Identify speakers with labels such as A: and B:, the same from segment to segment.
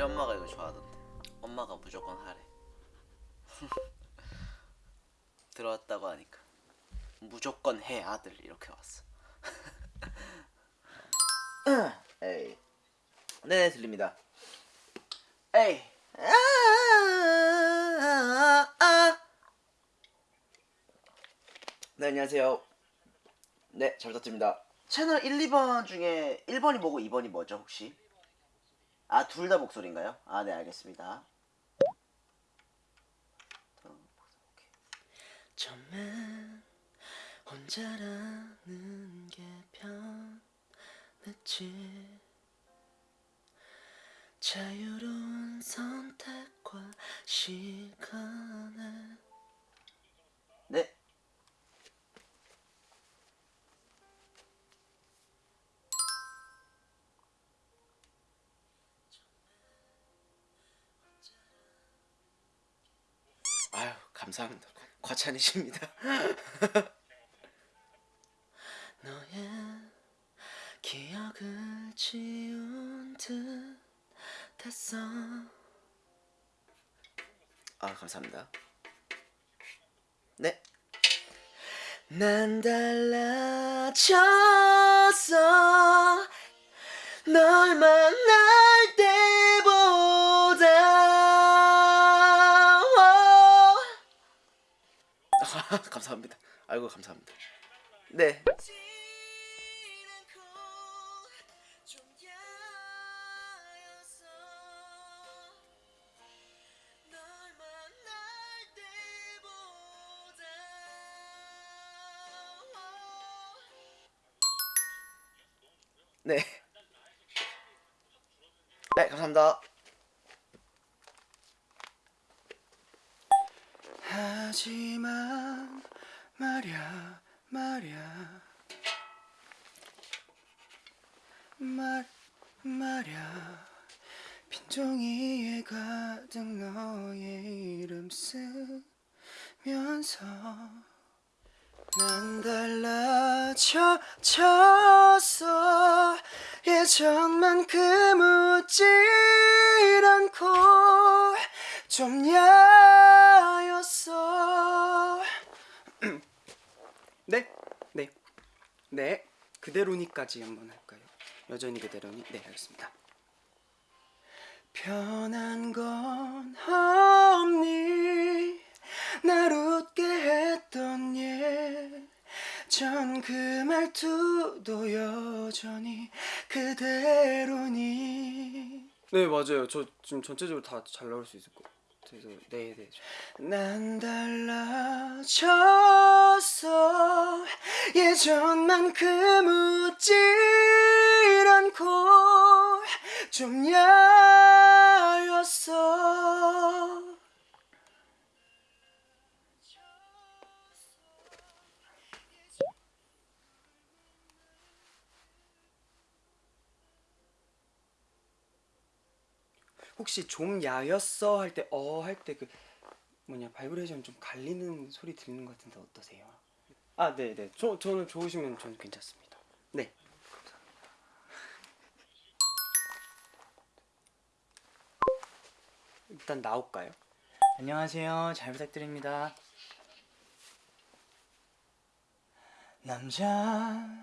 A: 엄마가 이거 좋아하던데 엄마가 무조건 하래 들어왔다고 하니까 무조건 해 아들 이렇게 왔어
B: 에이. 네, 들립니다.
A: 에이.
B: 네, 안녕하세요. 네, 잘 부탁드립니다.
A: 채널 1, 2번 중에 1번이 뭐고 2번이 뭐죠 혹시? 아 둘 다 목소리인가요? 아 네 알겠습니다.
C: 처음엔 혼자라는 게 편했지. 자유로운 선택과 시간에 감사합니다 과찬이십니다 너의 기억을 지운 듯 했어
B: 아, 감사합니다. 네.
C: 난 달라졌어 널 만날 때
B: 아, 감사합니다. 아이고, 감사합니다. 네. 네. 네, 감사합니다.
C: 하지만 말야 말야. 말 말야. 빈 종이에 가득 너의 이름 쓰면서 난 달라졌어. 예전만큼 웃질 않고 좀 야였어. 네, 네, 네. 그대로니까지 한번 할까요? 여전히 그대로니? 네 알겠습니다. 변한 건 없니? 날 웃게 했던 예전 그 말투도 여전히 그대로니 네 맞아요. 저 지금 전체적으로 다 잘 나올 수 있을 것 같아서. 네네. 난 달라졌어. 예전만큼 웃질 않고 좀 야였어 혹시 좀 야였어 할 때 어 할 때 그 뭐냐 바이브레이션 좀 갈리는 소리 들리는 것 같은데 어떠세요? 아 네네 저, 저는 좋으시면 저는 괜찮습니다 네 일단 나올까요?
D: 안녕하세요. 잘 부탁드립니다. 남자다운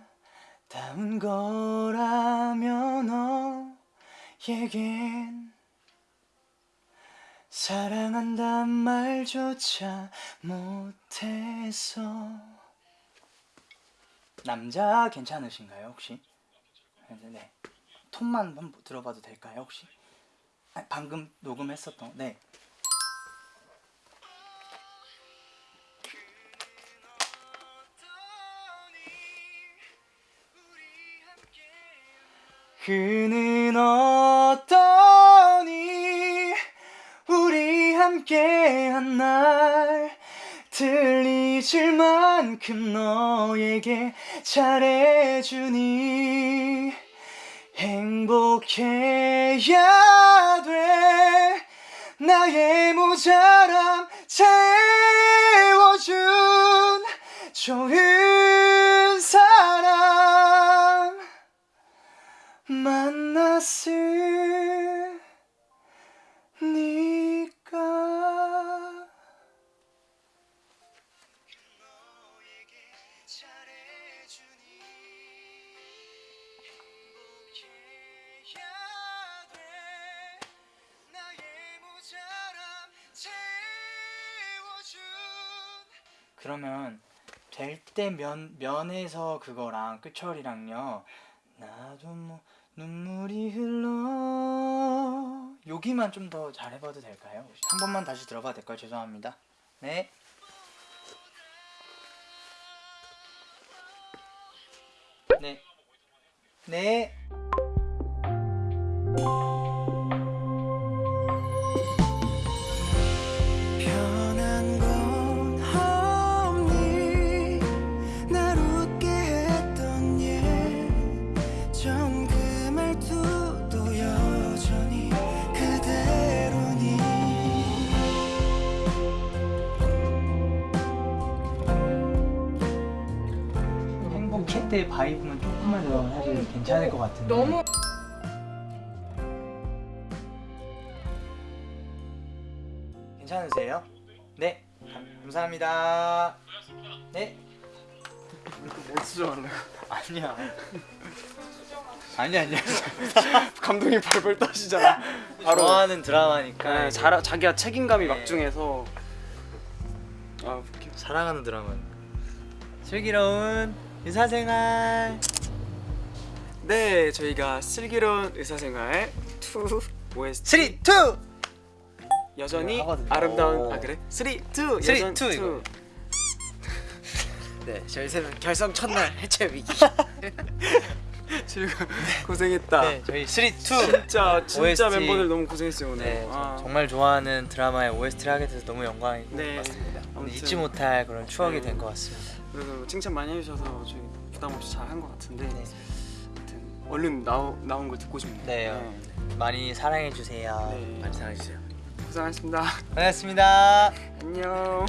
D: 거라면 너에겐 사랑한단 말조차 못해서 남자 괜찮으신가요 혹시? 네. 톤만 한번 들어봐도 될까요 혹시? 아니, 방금 녹음했었던 네. 그는 어 함께한 날 들리질 만큼 너에게 잘해주니 행복해야 돼. 나의 모자람 채워준 좋은 그러면 될 때 면 면에서 그거랑 끝철이랑요. 나도 뭐 눈물이 흘러 여기만 좀 더 잘해봐도 될까요? 한 번만 다시 들어봐도 될까요? 죄송합니다. 네. 네. 네. 때 바이브만 조금만 더 해도 괜찮을 것 같은데.
E: 너무
D: 괜찮으세요? 네. 감- 감사합니다. 네.
C: 뭐 수정할래요?
D: 아니야. 아니 아니야.
C: 감동이 벌벌 떠시잖아 바로
D: 좋아하는 드라마니까.
C: 네, 자, 자기가 책임감이
D: 네.
C: 막중해서 아 웃겨
D: 사랑하는 드라마. 슬기로운 의사생활.
C: 네 저희가 슬기로운 의사생활 2 OST
D: 3, 2.
C: 여전히
D: 하거든요.
C: 아름다운
D: 오.
C: 아 그래? 3, 2
D: 3,
C: 여전
D: 2 이거.
B: 네, 저희 세 결성 첫날 해체 위기.
C: 지금 고생했다
D: 네, 저희 3, 2.
C: 진짜 진짜
D: OST.
C: 멤버들 너무 고생했어요 오늘
D: 네,
C: 아,
D: 정말 좋아하는 드라마의 OST를 하게 돼서 너무 영광이고
C: 네
B: 맞습니다.
C: 아무튼
D: 잊지 못할 그런 추억이
C: 네.
D: 된것 같습니다.
C: 그래도 칭찬 많이 해주셔서 저희 부담 없이 잘 한 것 같은데
D: 네.
C: 아무튼 얼른 나오, 나온 걸 듣고 싶네요
D: 네. 많이 사랑해 주세요.
C: 네.
B: 많이 사랑해 주세요.
C: 고생하셨습니다
D: 반갑습니다.
C: 안녕